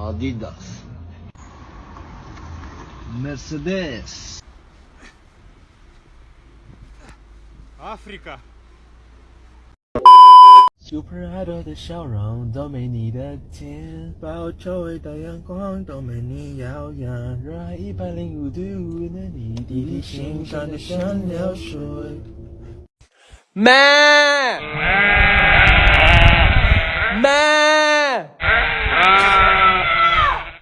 Adidas Mercedes África. Super Idol 的笑容都没你的甜，报仇伟大阳光都没你耀眼，热爱一百零五度的你，滴滴心酸的像流水。咩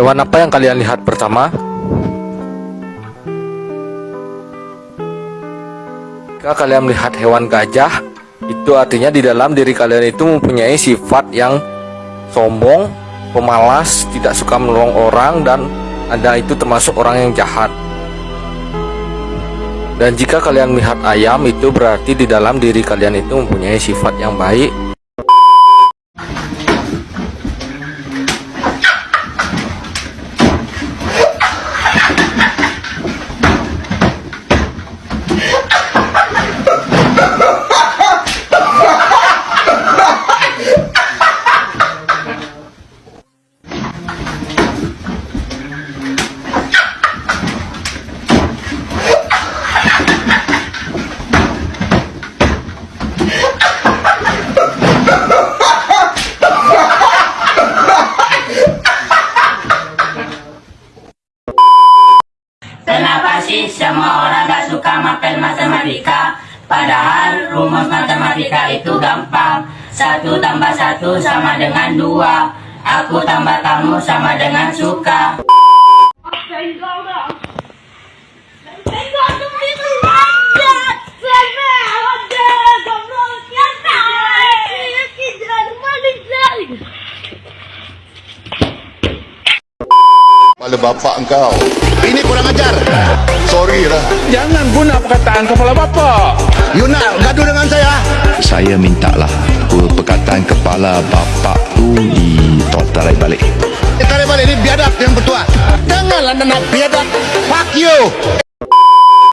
Hewan apa yang kalian lihat pertama? Jika kalian melihat hewan gajah, itu artinya di dalam diri kalian itu mempunyai sifat yang sombong, pemalas, tidak suka menolong orang, dan Anda itu termasuk orang yang jahat. Dan jika kalian melihat ayam, itu berarti di dalam diri kalian itu mempunyai sifat yang baik, Kenapa sih semua orang gak suka makan matematika? Padahal rumus matematika itu gampang. Satu tambah satu sama dengan dua. Aku tambah kamu sama dengan suka. Kepala bapak engkau. Ini kurang ajar. Sorry lah. Jangan guna perkataan kepala bapa. You nak gaduh dengan saya? Saya mintalah perkataan kepala bapak tu ditarik balik. Eh, Tarik balik ni biadab yang bertuah. Janganlah nak biadab. Fuck you